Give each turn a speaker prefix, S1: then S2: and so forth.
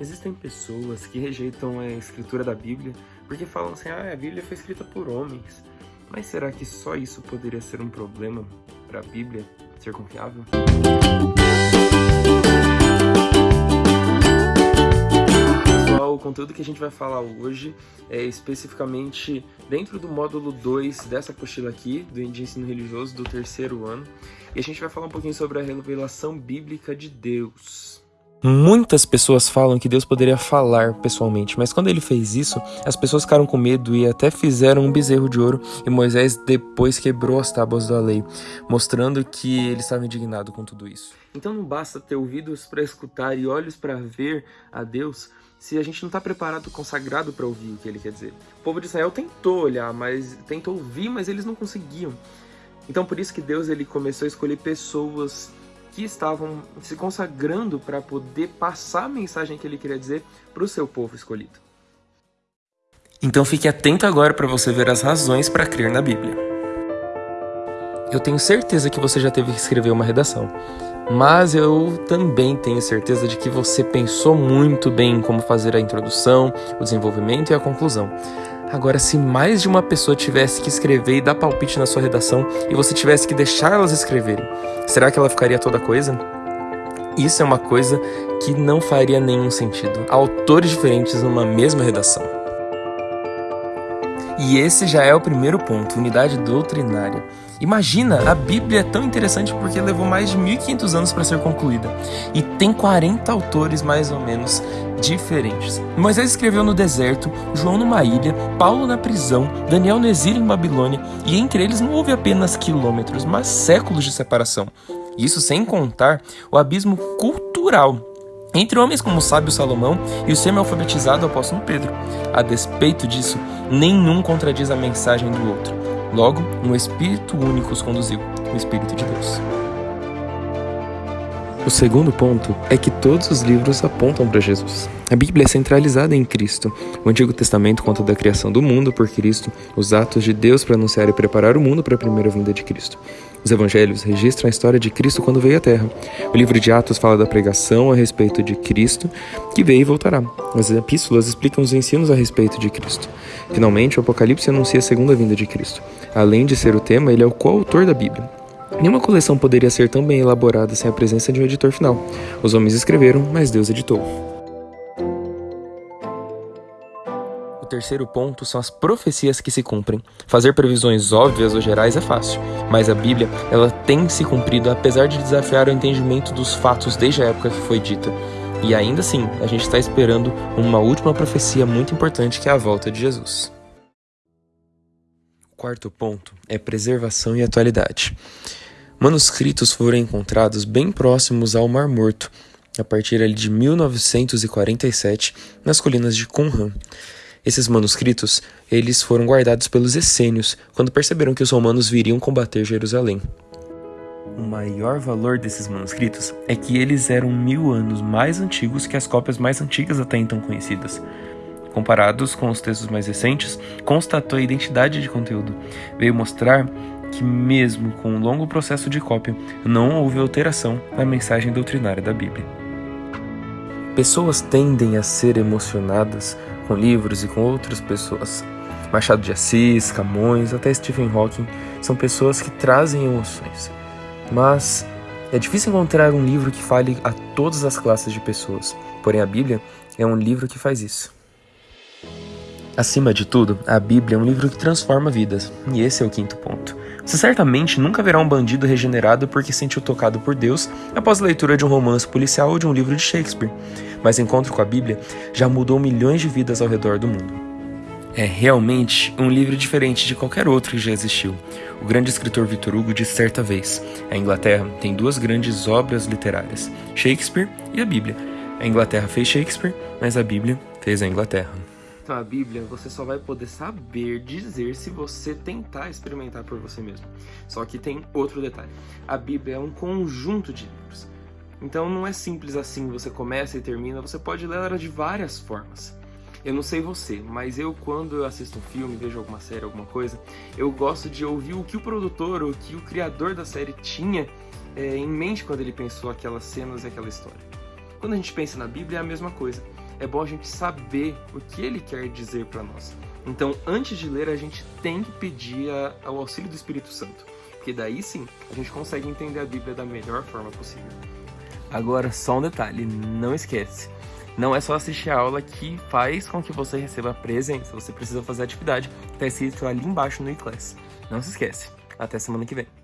S1: Existem pessoas que rejeitam a escritura da Bíblia porque falam assim: ah, a Bíblia foi escrita por homens. Mas será que só isso poderia ser um problema para a Bíblia ser confiável? Pessoal, o conteúdo que a gente vai falar hoje é especificamente dentro do módulo 2 dessa apostila aqui, do ensino religioso do terceiro ano. E a gente vai falar um pouquinho sobre a revelação bíblica de Deus.
S2: Muitas pessoas falam que Deus poderia falar pessoalmente, mas quando ele fez isso, as pessoas ficaram com medo e até fizeram um bezerro de ouro, e Moisés depois quebrou as tábuas da lei, mostrando que ele estava indignado com tudo isso.
S1: Então não basta ter ouvidos para escutar e olhos para ver a Deus se a gente não está preparado, consagrado para ouvir o que ele quer dizer. O povo de Israel tentou olhar, mas tentou ouvir, mas eles não conseguiam. Então por isso que Deus ele começou a escolher pessoas que estavam se consagrando para poder passar a mensagem que ele queria dizer para o seu povo escolhido.
S2: Então fique atento agora para você ver as razões para crer na Bíblia. Eu tenho certeza que você já teve que escrever uma redação, mas eu também tenho certeza de que você pensou muito bem em como fazer a introdução, o desenvolvimento e a conclusão. Agora, se mais de uma pessoa tivesse que escrever e dar palpite na sua redação e você tivesse que deixar elas escreverem, será que ela ficaria toda coisa? Isso é uma coisa que não faria nenhum sentido. Autores diferentes numa mesma redação. E esse já é o primeiro ponto, unidade doutrinária. Imagina, a Bíblia é tão interessante porque levou mais de 1500 anos para ser concluída e tem 40 autores mais ou menos diferentes. Moisés escreveu no deserto, João numa ilha, Paulo na prisão, Daniel no exílio em Babilônia e entre eles não houve apenas quilômetros, mas séculos de separação. Isso sem contar o abismo cultural entre homens como o sábio Salomão e o semi-alfabetizado apóstolo Pedro. A despeito disso, nenhum contradiz a mensagem do outro. Logo, um Espírito único os conduziu, o Espírito de Deus. O segundo ponto é que todos os livros apontam para Jesus. A Bíblia é centralizada em Cristo. O Antigo Testamento conta da criação do mundo por Cristo, os atos de Deus para anunciar e preparar o mundo para a primeira vinda de Cristo. Os evangelhos registram a história de Cristo quando veio à Terra. O livro de Atos fala da pregação a respeito de Cristo, que veio e voltará. As epístolas explicam os ensinos a respeito de Cristo. Finalmente, o Apocalipse anuncia a segunda vinda de Cristo. Além de ser o tema, ele é o coautor da Bíblia. Nenhuma coleção poderia ser tão bem elaborada sem a presença de um editor final. Os homens escreveram, mas Deus editou. Terceiro ponto são as profecias que se cumprem. Fazer previsões óbvias ou gerais é fácil, mas a Bíblia ela tem se cumprido apesar de desafiar o entendimento dos fatos desde a época que foi dita. E ainda assim, a gente está esperando uma última profecia muito importante que é a volta de Jesus. O quarto ponto é preservação e atualidade. Manuscritos foram encontrados bem próximos ao Mar Morto, a partir de 1947, nas colinas de Qumran. Esses manuscritos, eles foram guardados pelos essênios, quando perceberam que os romanos viriam combater Jerusalém. O maior valor desses manuscritos é que eles eram mil anos mais antigos que as cópias mais antigas até então conhecidas. Comparados com os textos mais recentes, constatou a identidade de conteúdo. Veio mostrar que, mesmo com um longo processo de cópia, não houve alteração na mensagem doutrinária da Bíblia. Pessoas tendem a ser emocionadas com livros e com outras pessoas. Machado de Assis, Camões, até Stephen Hawking são pessoas que trazem emoções. Mas é difícil encontrar um livro que fale a todas as classes de pessoas. Porém, a Bíblia é um livro que faz isso. Acima de tudo, a Bíblia é um livro que transforma vidas, e esse é o quinto ponto. Você certamente nunca verá um bandido regenerado porque sentiu tocado por Deus após a leitura de um romance policial ou de um livro de Shakespeare, mas encontro com a Bíblia já mudou milhões de vidas ao redor do mundo. É realmente um livro diferente de qualquer outro que já existiu. O grande escritor Victor Hugo disse certa vez: a Inglaterra tem duas grandes obras literárias, Shakespeare e a Bíblia. A Inglaterra fez Shakespeare, mas a Bíblia fez a Inglaterra.
S1: Então a Bíblia você só vai poder saber dizer se você tentar experimentar por você mesmo. Só que tem outro detalhe. A Bíblia é um conjunto de livros. Então não é simples assim, você começa e termina, você pode ler ela de várias formas. Eu não sei você, mas eu quando eu assisto um filme, vejo alguma série, alguma coisa, eu gosto de ouvir o que o produtor ou o que o criador da série tinha é, em mente quando ele pensou aquelas cenas e aquela história. Quando a gente pensa na Bíblia é a mesma coisa é bom a gente saber o que ele quer dizer para nós. Então, antes de ler, a gente tem que pedir o auxílio do Espírito Santo, porque daí sim a gente consegue entender a Bíblia da melhor forma possível.
S2: Agora, só um detalhe, não esquece. Não é só assistir a aula que faz com que você receba a presença, você precisa fazer a atividade, está escrito ali embaixo no e-class. Não se esquece. Até semana que vem.